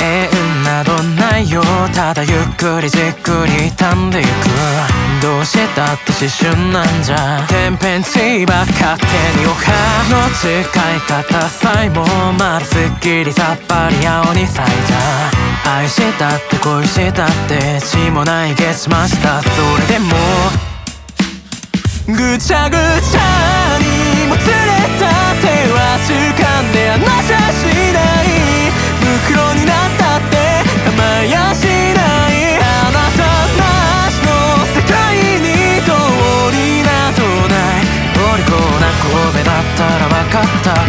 縁などないよただゆっくりじっくり傷んでいくどうしたって思春なんじゃ。天変地異ば勝手におかの使い方さえもまだすっきりさっぱり青に咲いた。愛したって恋したって血もないげしましたそれでも。ぐちゃぐちゃったら分かったか？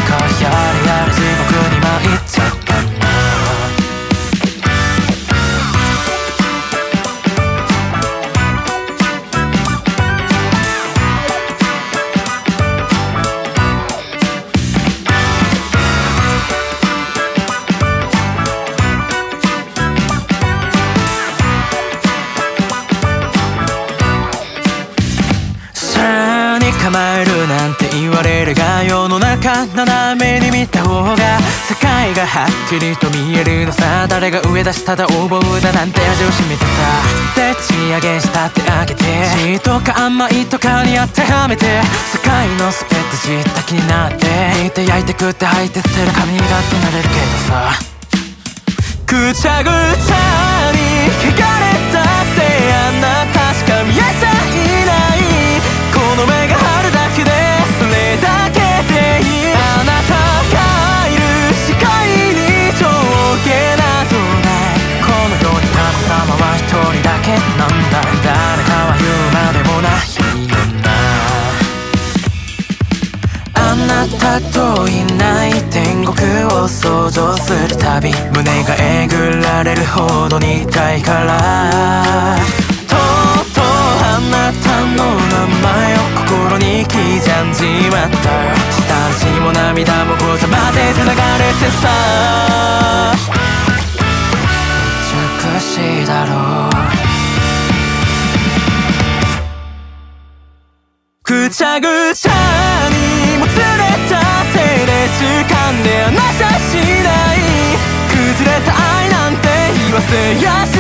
やれやれ地獄に参っちゃった。構えるなんて言われるが世の中斜めに見た方が世界がはっきりと見えるのさ。誰が上だしただ横暴だなんて味を占めてさ。でち上げしたってあげて。血とか甘いとかに当てはめて世界のスペット知った気になって。煮て焼いて食って吐いて捨てる髪だってなれるけどさ。ぐちゃぐちゃ。なたといない天国を想像するたび胸がえぐられるほどに痛いから。とうとうあなたの名前を心に刻んじまった。下地も涙もごちゃ混ぜて流れてさ。美しいだろう。ぐちゃぐちゃ。掴んで離さしない。崩れた愛なんて言わせやし